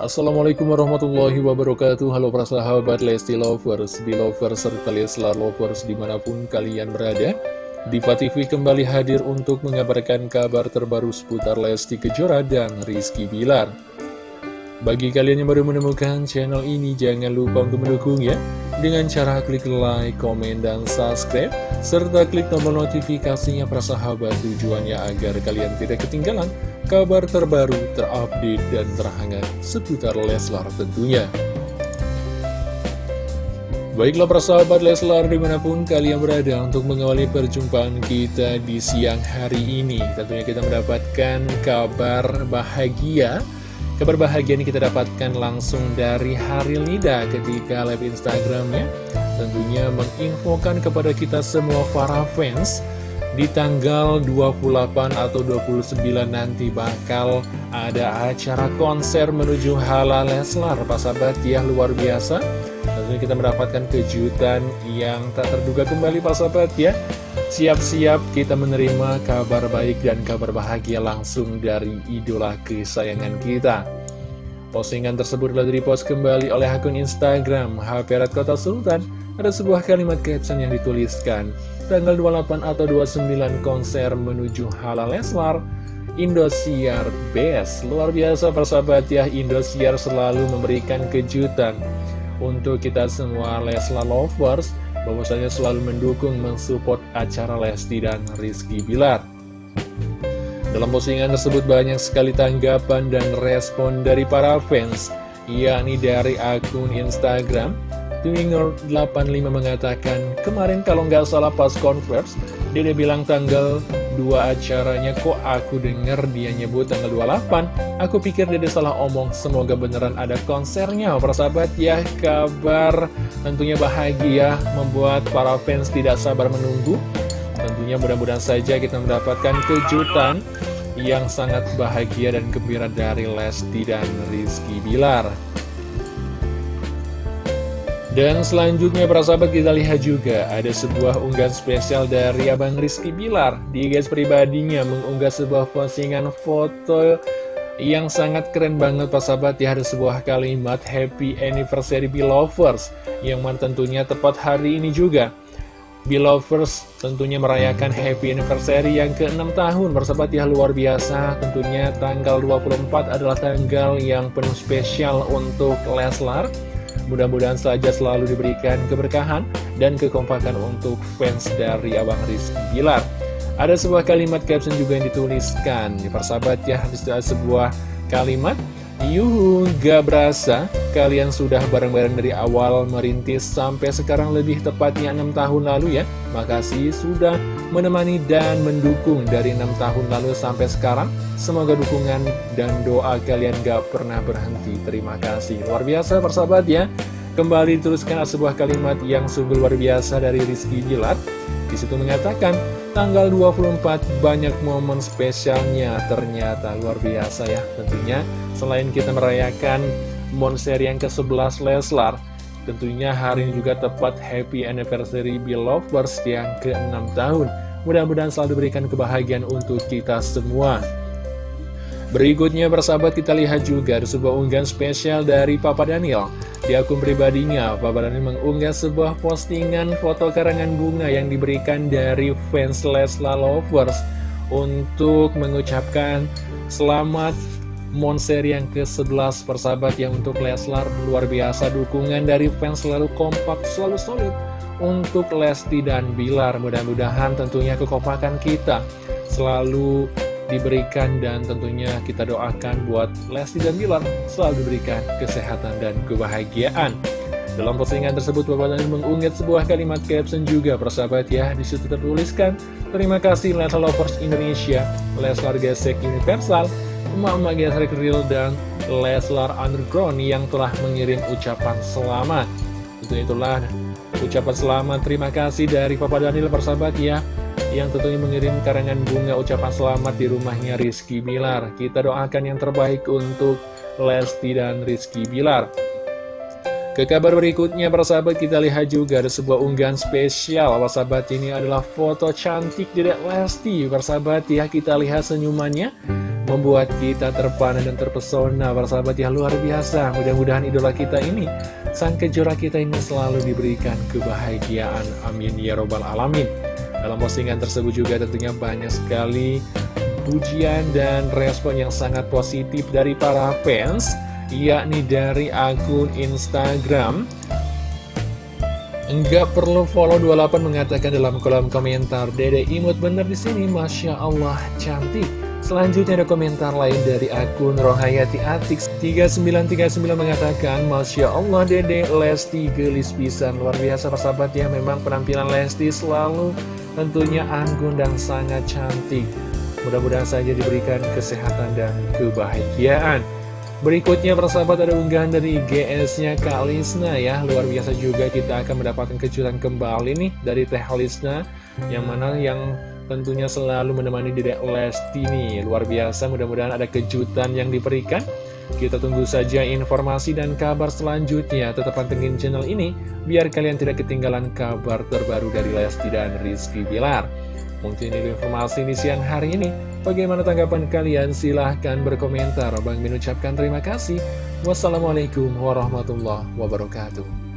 Assalamualaikum warahmatullahi wabarakatuh. Halo para sahabat Lesti Lovers, Belovers, serta Leslar Lovers di mana pun kalian berada. Diva TV kembali hadir untuk mengabarkan kabar terbaru seputar Lesti Kejora dan Rizky Bilar. Bagi kalian yang baru menemukan channel ini jangan lupa untuk mendukung ya. Dengan cara klik like, komen, dan subscribe Serta klik tombol notifikasinya para sahabat. Tujuannya agar kalian tidak ketinggalan kabar terbaru, terupdate, dan terhangat seputar Leslar tentunya. Baiklah persahabat Leslar di mana pun kalian berada untuk mengawali perjumpaan kita di siang hari ini Tentunya kita mendapatkan kabar bahagia Kabar bahagia ini kita dapatkan langsung dari Hari Lida ketika live Instagramnya Tentunya menginfokan kepada kita semua para fans di tanggal 28 atau 29 nanti bakal ada acara konser menuju halal Leslar. Pak sahabat ya luar biasa. Tentunya kita mendapatkan kejutan yang tak terduga kembali Pak sahabat ya. Siap-siap kita menerima kabar baik dan kabar bahagia langsung dari idola kesayangan kita. Postingan tersebut telah dipost kembali oleh akun Instagram HP Red Kota Sultan Ada sebuah kalimat caption yang dituliskan tanggal 28 atau 29 konser menuju Halal Leslar Indosiar Best. Luar biasa persahabat ya Indosiar selalu memberikan kejutan Untuk kita semua Leslar Lovers bahwasanya selalu mendukung mensupport acara Lesti dan Rizky Bilar. Dalam postingan tersebut banyak sekali tanggapan dan respon dari para fans yakni dari akun Instagram Twinger85 mengatakan, kemarin kalau nggak salah pas converse, dia bilang tanggal 2 acaranya kok aku denger dia nyebut tanggal 28. Aku pikir dia salah omong, semoga beneran ada konsernya. Persahabat ya, kabar tentunya bahagia membuat para fans tidak sabar menunggu. Tentunya mudah-mudahan saja kita mendapatkan kejutan yang sangat bahagia dan gembira dari Lesti dan Rizky Bilar. Dan selanjutnya para sahabat kita lihat juga ada sebuah unggahan spesial dari Abang Rizky Bilar. Di guys pribadinya mengunggah sebuah postingan foto yang sangat keren banget para sahabat. Ya Ada sebuah kalimat Happy Anniversary Belovers Yang mana tentunya tepat hari ini juga. Belovers tentunya merayakan happy anniversary yang ke-6 tahun Bersahabat ya luar biasa. Tentunya tanggal 24 adalah tanggal yang penuh spesial untuk Leslar Mudah-mudahan saja selalu diberikan keberkahan dan kekompakan untuk fans dari Abang Rizky Bilar. Ada sebuah kalimat caption juga yang dituliskan, persahabat ya, ada sebuah kalimat, Yuhu, gak berasa kalian sudah bareng-bareng dari awal merintis sampai sekarang lebih tepatnya 6 tahun lalu ya. Makasih sudah menemani dan mendukung dari 6 tahun lalu sampai sekarang. Semoga dukungan dan doa kalian gak pernah berhenti. Terima kasih. Luar biasa persahabat ya. Kembali teruskan sebuah kalimat yang sungguh luar biasa dari Rizky Jilat. Di situ mengatakan, tanggal 24 banyak momen spesialnya ternyata luar biasa ya. Tentunya selain kita merayakan monster yang ke-11 Leslar, tentunya hari ini juga tepat happy anniversary Belovers yang ke-6 tahun. Mudah-mudahan selalu diberikan kebahagiaan untuk kita semua. Berikutnya bersahabat kita lihat juga ada sebuah unggahan spesial dari Papa Daniel Di akun pribadinya, Papa Daniel mengunggah sebuah postingan foto karangan bunga yang diberikan dari fans Leslar Lovers Untuk mengucapkan selamat Monster yang ke-11 persahabat yang untuk Leslar luar biasa. Dukungan dari fans selalu kompak, selalu solid untuk Lesti dan Bilar mudah-mudahan tentunya kekompakan kita selalu diberikan dan tentunya kita doakan buat Lesti dan Bilar selalu diberikan kesehatan dan kebahagiaan. Dalam postingan tersebut Bapak Dani mengunggah sebuah kalimat caption juga persahabat ya. Di situ tertuliskan Terima kasih Leslar Lovers Indonesia, Leslar Gesek Universal, Emak-emak Gesek Real dan Leslar Underground yang telah mengirim ucapan selamat. Itu itulah ucapan selamat terima kasih dari Papa Daniel persahabat ya yang tentunya mengirim karangan bunga ucapan selamat di rumahnya Rizky Bilar. Kita doakan yang terbaik untuk Lesti dan Rizky Bilar. Ke kabar berikutnya, para sahabat, kita lihat juga ada sebuah unggahan spesial. Para sahabat, ini adalah foto cantik dari Lesti. Para sahabat, ya, kita lihat senyumannya. Membuat kita terpana dan terpesona Persahabat ya luar biasa. Mudah-mudahan idola kita ini Sang kejora kita ini selalu diberikan kebahagiaan. Amin. Ya robbal alamin. Dalam postingan tersebut juga tentunya banyak sekali Pujian dan respon yang sangat positif dari para fans Yakni dari akun Instagram. Enggak perlu follow 28 mengatakan dalam kolom komentar Dede imut bener di sini, Masya Allah cantik Selanjutnya ada komentar lain dari akun Rohayati Atix. 3939 mengatakan Masya Allah Dede Lesti gelis pisan. Luar biasa persahabat ya Memang penampilan Lesti selalu tentunya anggun dan sangat cantik. Mudah-mudahan saja diberikan kesehatan dan kebahagiaan. Berikutnya persahabat ada unggahan dari GS-nya Kak Lisna ya. Luar biasa juga kita akan mendapatkan kejutan kembali nih dari Teh Lisna. Yang mana yang tentunya selalu menemani Dedek Lesti nih Luar biasa mudah-mudahan ada kejutan yang diberikan Kita tunggu saja informasi dan kabar selanjutnya Tetap pantengin channel ini Biar kalian tidak ketinggalan kabar terbaru dari Lesti dan Rizky Bilar Mungkin ini informasi di siang hari ini. Bagaimana tanggapan kalian? Silahkan berkomentar. Bang mengucapkan terima kasih. Wassalamualaikum warahmatullahi wabarakatuh.